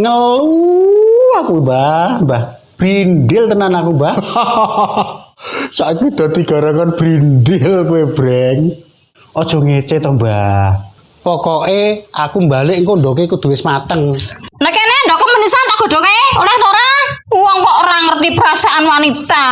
Ngeluh aku, Mbah. Mbah, brindil tenan aku, Mbah. Saiki dadi garangan brindil kowe, Breng. Aja ngece to, Mbah. Pokoke aku balik engko ndoke kudu wis mateng. Nek kene ndok menisan tak godhoke, oleh ta ora? Wong kok ora ngerti perasaan wanita.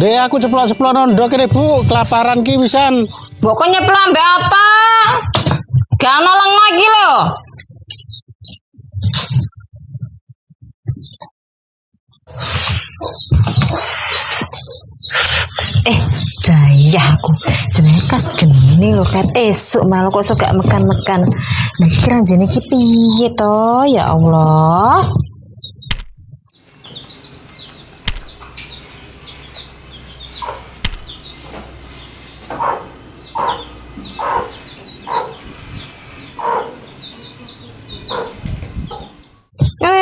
Dek aku ceplok-ceplok ndok kene, Bu. Kelaparan ki wisan. Mbok kok nyeplok ambek apa? Gak ono lengo iki lho. Eh, jaya aku. Jenenge kas geni lho kan. Esuk malah kok sok gak mekan-mekan. Nah, iki ranjene iki piye to? Ya Allah.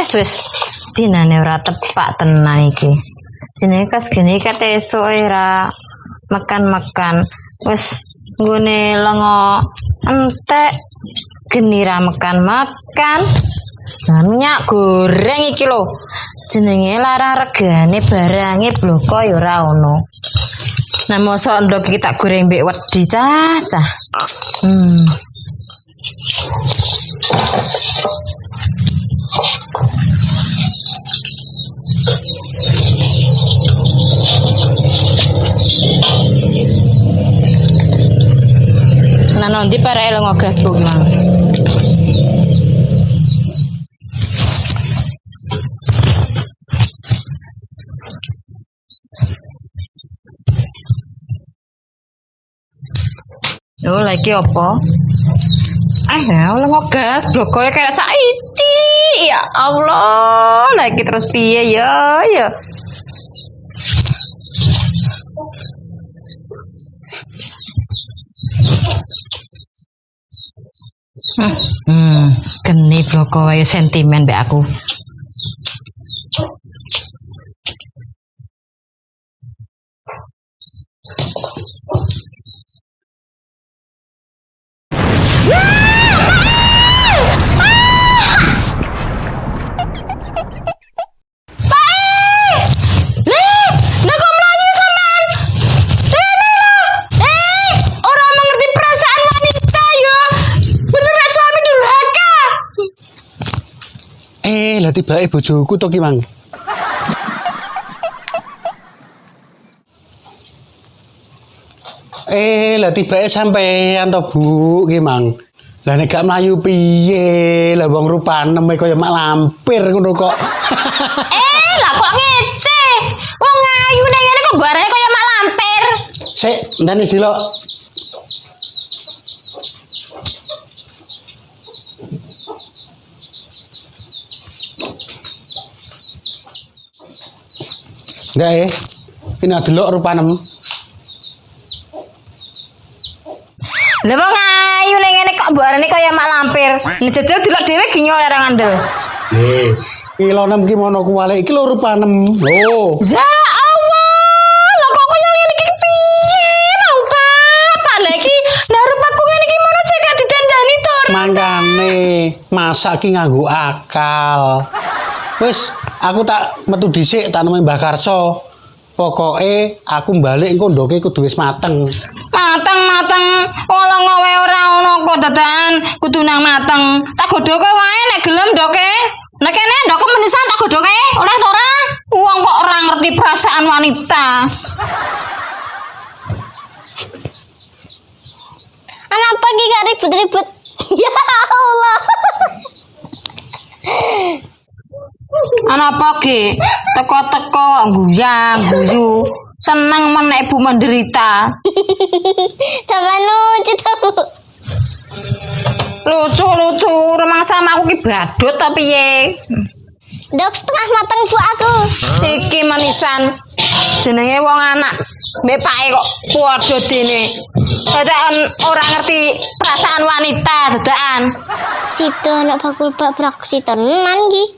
Wes wes. Dinane ora tepak tenan iki. Jenenge kas geni kat esuk ora makan-makan. Wes nggone lengo entek geni ra makan-makan. Nah, minyak goreng iki lho. Jenenge larang regane barange bloko ya ora ono. Nah, mosok ndok iki tak goreng mbek wedi cah cah. Hmm. Nah, nanti para ngogas ku mang. Oh, lagi apa? Ya Allah ngogas blokonya kayak Saidi. Ya Allah, lagi terus piye ya, ya. Hmm, hmm, geni bloko sentimen mbek aku. Lah tibake bojoku to ki, Mang. Eh, lah tibake sampean to, Bu, ki, Mang. Lah nek gak mlayu piye? Lah wong rupane kaya mak lampir ngono kok. Eh, lah kok ngece? Wong ayu ning ngene kok barane kaya mak lampir. Sik, ndane delok. Enggak ya? Ini delok rupanem. Lah wong ayu ning ngene kok barane kaya mak lampir. Nek jajal delok dhewe ginyo ora ngandel. Eh, kilo nem ki mono kuwale iki lho rupanem. Lho. Ya Allah, lah kok kaya ngene iki piye? Mau bapak lah iki naruh aku ngene iki mono sik gak ditandani to. Mangkane masak ki nganggo akal. Wis, aku tak metu dhisik tak nemoni Mbah Karso. Pokoke aku balik engko ndoke kudu wis mateng. Mateng mateng, ola ngowe ora ono kok dadakan kudu nang mateng. Tak godhoke wae nek gelem ndoke. Nek kene ndok menisan tak godhoke, oleh ta ora? Wong kok ora ngerti perasaan wanita. ribut-ribut. Ya Allah. Ana apa ge? Teko-teko guyang guyu. Seneng menek ibu menderita. Sama lucu tuh. Lucu-lucu, remang sama aku ki badut ta piye? Dok setengah matang bu aku. Iki manisan jenenge wong anak mbek pake kok padha dene. Dadakan ora ngerti perasaan wanita dadakan. Situ anak bakul bak beraksi tenan ki.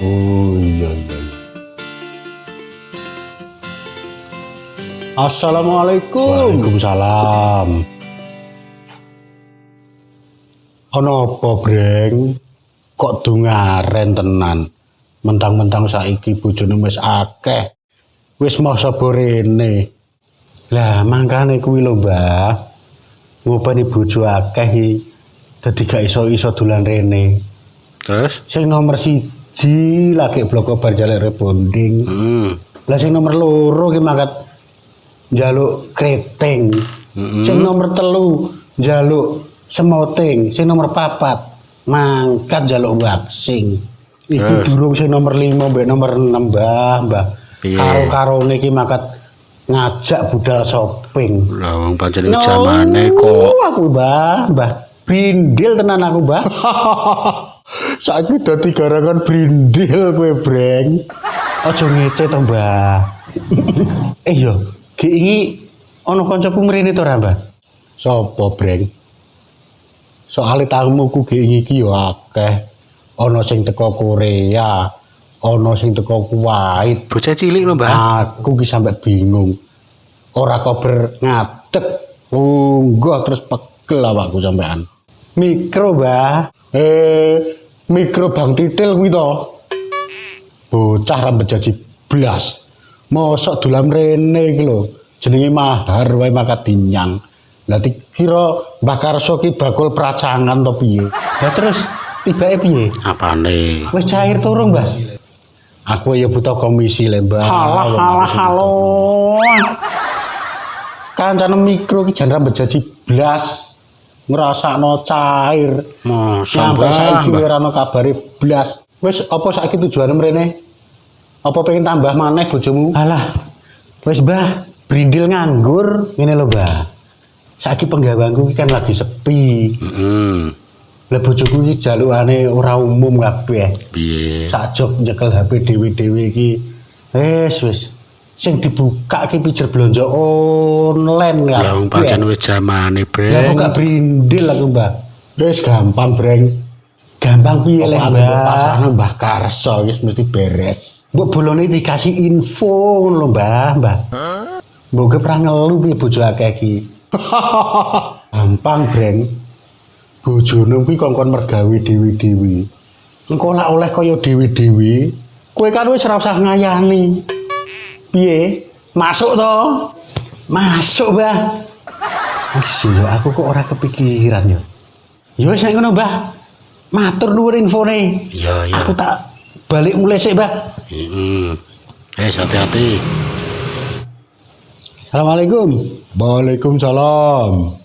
오야야 Assalamualaikum. Waalaikumsalam. Ono apa, Breng? Kok dungaren tenan? Mentang-mentang saiki bojone wis akeh. Wis mau saborene. Lah, mangkane kuwi lho, Mbah. Ngopeni bojo akeh iki dadi gak iso-iso dolan rene. Terus? Sing nomor siji lagi blok bar jaluk rebonding. Hmm. Lah sing nomor loro ki mangkat njaluk kreteng. Sing nomor telu njaluk semoting, sing nomor papat mangkat njaluk waxing. Iki Terus? durung sing nomor 5 mbek nomor 6 Mbah, Mbah. Piye? Karo-karone iki mangkat ngajak budal shopping. Lah wong pancen iki jamane kok. Aku Mbah, Mbah. Brindil tenan aku, Mbah. Saiki dadi garangan brindil kowe, Breng. Aja ngece to, Mbah. eh yo, ki iki ana kancaku mrene to, ra, Mbah? Sopo, Breng? Soale tamuku ge iki yo akeh. Ana sing teko Korea, ana sing teko Kuwait. Bocah cilik lho, Mbah. Aku ki sampe bingung. Ora kober ngadeg. Unggah terus pegel awakku sampean. Mikro, Mbah. Eh, mikro Bang Titil kuwi to. Bocah rambut jaji blas. Mosok dolan rene iki lho. Jenenge mahar wae makat dinyang. Lah kira Mbah Karso ki bakul pracangan to piye? Lah terus tibake piye? Apane? Wis cair turung, Mbah. Aku ya butuh komisi le, Mbah. Halah, halah, halo. Kancane mikro ki jan rambut jaji blas. Ngrasakno cair. Masa, Sampai saiki ora ono kabare blas. Wis apa saiki tujuane mrene? Apa pengen tambah maneh bojomu? Alah. Wis, Mbah, brindil nganggur ngene lho, Mbah. Saiki penggawangku iki kan lagi sepi. Heeh. Lah bojoku iki jalukane ora umum kabeh. Piye? Sakjok nyekel HP dhewe-dhewe iki. Wis, wis. Sing dibuka ki pijer blonjo online. Lah wong pancen wis jamane, Lah kok Breng. gak brindil aku, Mbah. Wis gampang, Breng. Gampang piye Apa aku Mbah? Karso wis mesti beres. Mbok bolone dikasih info ngono lho, Mbah, Mbah. Mbok ke pernah ngelu piye bojo akeh iki. Gampang, Breng. Bojone kuwi kongkon mergawe dewi-dewi. Engko lak oleh kaya dewi-dewi, kowe kan wis ora usah ngayani. Piye? Masuk to? Masuk, Mbah. Wis yo aku kok ora kepikiran yo. Ya wis nek ngono, Mbah. Matur nuwun infone. Iya, iya. Aku tak balik mulai sik, Mbah. Heeh. Eh, hati-hati. Assalamualaikum. Waalaikumsalam.